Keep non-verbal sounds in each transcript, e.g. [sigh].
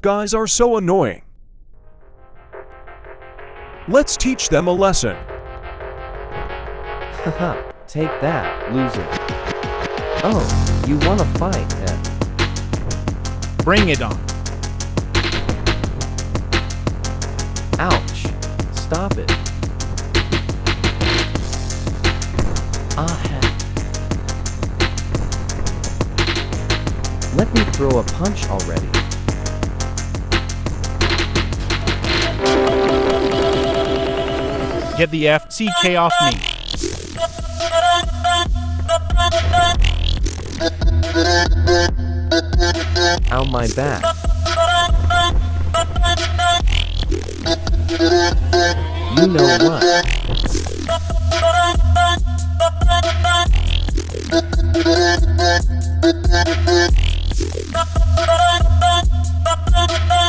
guys are so annoying. Let's teach them a lesson. Haha, take that, loser. Oh, you wanna fight, eh? Bring it on. Ouch. Stop it. Ah. Let me throw a punch already. Get the FCK off me. Ow my back. You know what?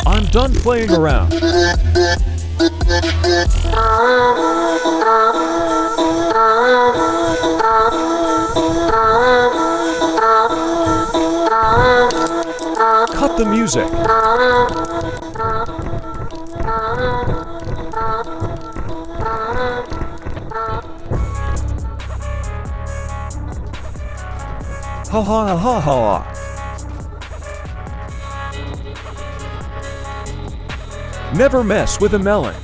I'm done playing around. [laughs] The music. Ha ha ha ha. Never mess with a melon.